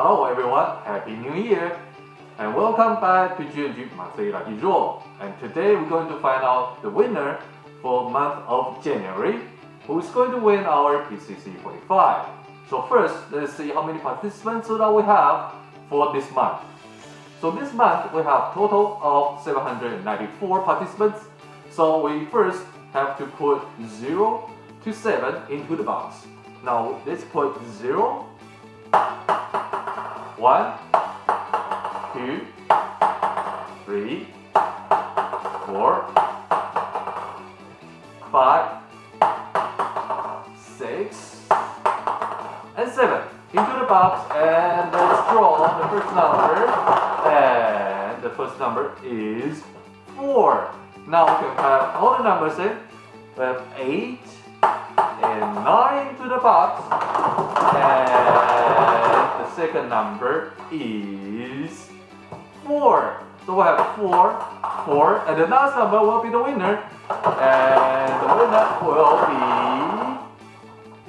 Hello everyone, Happy New Year! And welcome back to GNG Monthly Lucky Draw. And today we're going to find out the winner for month of January, who's going to win our PCC 45. So first, let's see how many participants that we have for this month. So this month we have total of 794 participants. So we first have to put 0 to 7 into the box. Now let's put 0, 1, 2, 3, 4, 5, 6, and 7 into the box and let's draw the first number and the first number is 4. Now we can have all the numbers in. We have 8 and 9 to the box and second number is 4. So we have 4, 4 and the last number will be the winner and the winner will be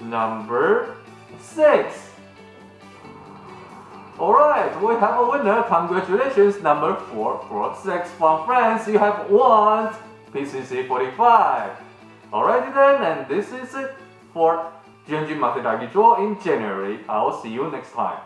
number 6. Alright, we have a winner. Congratulations, number 446 from France. You have won PCC 45. Alrighty then, and this is it for GNG Lucky Draw in January. I'll see you next time.